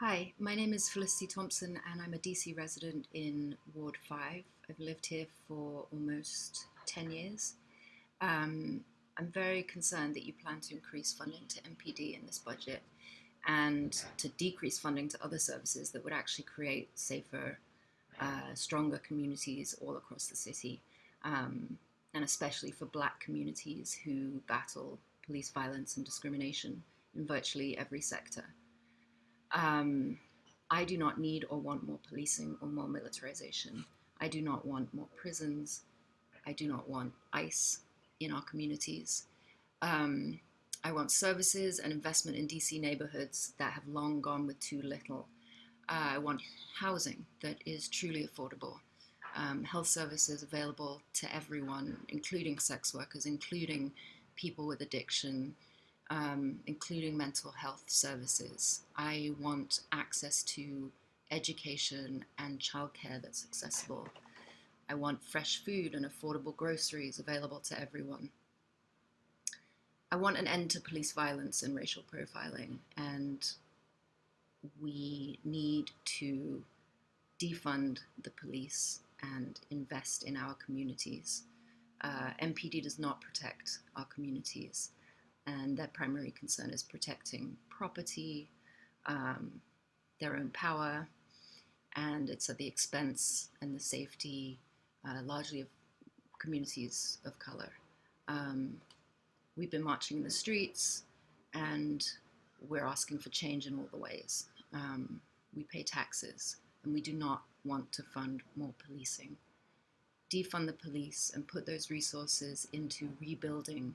Hi, my name is Felicity Thompson and I'm a DC resident in Ward 5. I've lived here for almost 10 years. Um, I'm very concerned that you plan to increase funding to MPD in this budget and to decrease funding to other services that would actually create safer, uh, stronger communities all across the city, um, and especially for black communities who battle police violence and discrimination in virtually every sector. Um, I do not need or want more policing or more militarization. I do not want more prisons. I do not want ICE in our communities. Um, I want services and investment in DC neighborhoods that have long gone with too little. Uh, I want housing that is truly affordable. Um, health services available to everyone, including sex workers, including people with addiction, um, including mental health services. I want access to education and childcare that's accessible. I want fresh food and affordable groceries available to everyone. I want an end to police violence and racial profiling, and we need to defund the police and invest in our communities. Uh, MPD does not protect our communities and their primary concern is protecting property, um, their own power, and it's at the expense and the safety uh, largely of communities of color. Um, we've been marching in the streets and we're asking for change in all the ways. Um, we pay taxes and we do not want to fund more policing. Defund the police and put those resources into rebuilding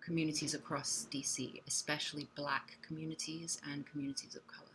communities across DC, especially black communities and communities of color.